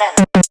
consent.